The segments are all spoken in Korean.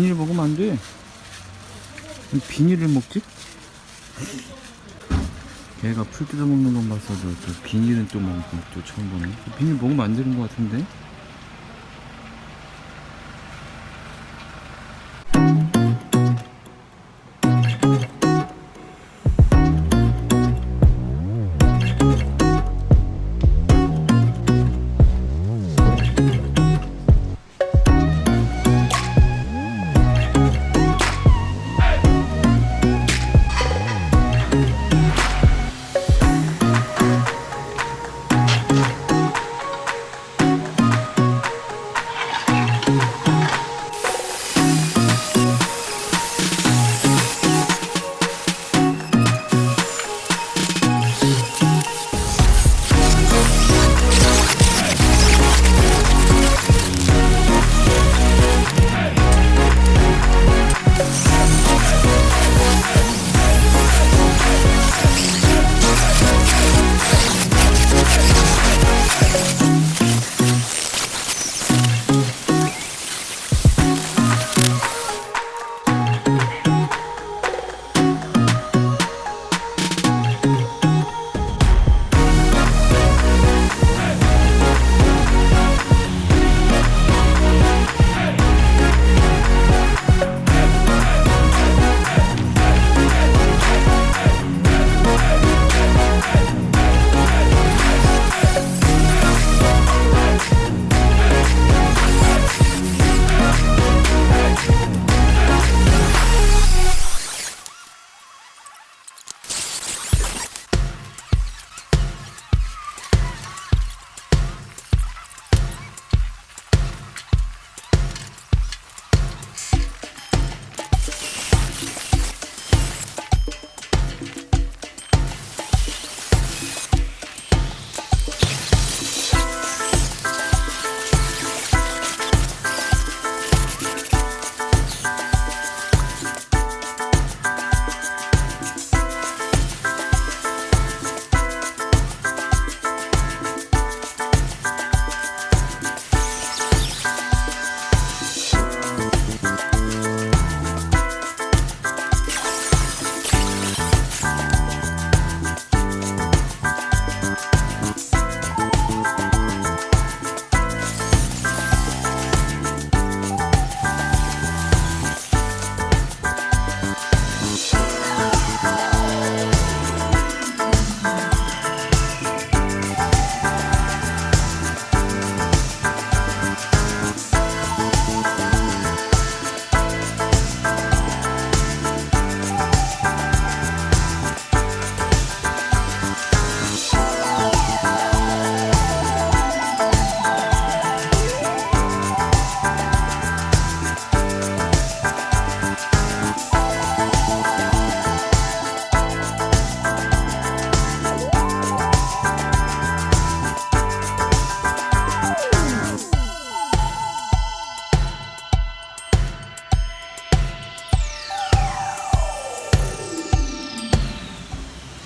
비닐 먹으면 안 돼. 왜 비닐을 먹지? 걔가 풀 뜯어 먹는 건 봤어도 또 비닐은 또 먹고 또 처음 보네. 비닐 먹으면 안 되는 것 같은데?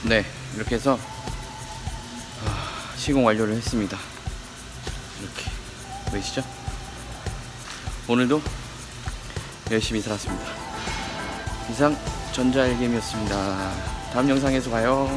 네, 이렇게 해서 아, 시공 완료를 했습니다. 이렇게 보이시죠? 오늘도 열심히 살았습니다. 이상 전자알겜이었습니다. 다음 영상에서 봐요.